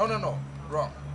No, no, no. Wrong.